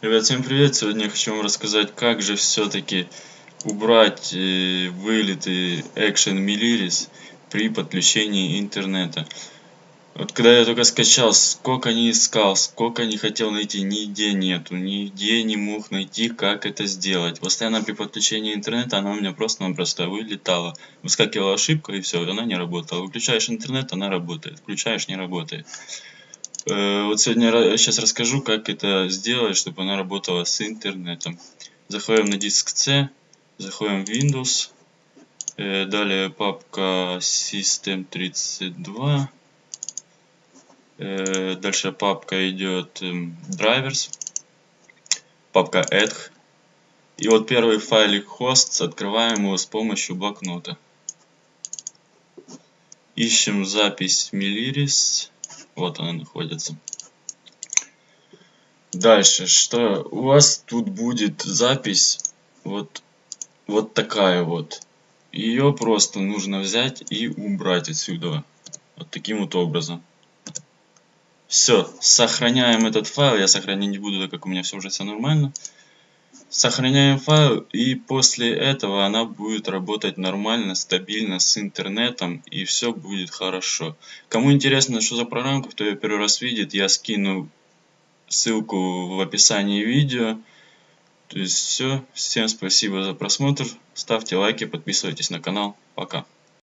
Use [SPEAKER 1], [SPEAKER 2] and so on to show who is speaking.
[SPEAKER 1] Ребят, всем привет! Сегодня я хочу вам рассказать, как же все-таки убрать э, вылеты Action Miliris при подключении интернета. Вот когда я только скачал, сколько не искал, сколько не хотел найти, нигде нету, нигде не мог найти, как это сделать. Постоянно при подключении интернета она у меня просто-напросто вылетала. Выскакивала ошибка и все, она не работала. Выключаешь интернет, она работает. Включаешь, не работает. Э, вот сегодня сейчас расскажу, как это сделать, чтобы она работала с интернетом. Заходим на диск C, заходим в Windows, э, далее папка System32, э, дальше папка идет эм, Drivers, папка Edge, и вот первый файлик hosts, открываем его с помощью блокнота. Ищем запись Miliris. Вот она находится. Дальше, что у вас тут будет запись вот, вот такая вот. Ее просто нужно взять и убрать отсюда. Вот таким вот образом. Все, сохраняем этот файл. Я сохранить не буду, так как у меня все уже все нормально. Сохраняем файл и после этого она будет работать нормально, стабильно с интернетом и все будет хорошо. Кому интересно, что за программка, кто ее первый раз видит, я скину ссылку в описании видео. То есть все. Всем спасибо за просмотр. Ставьте лайки, подписывайтесь на канал. Пока.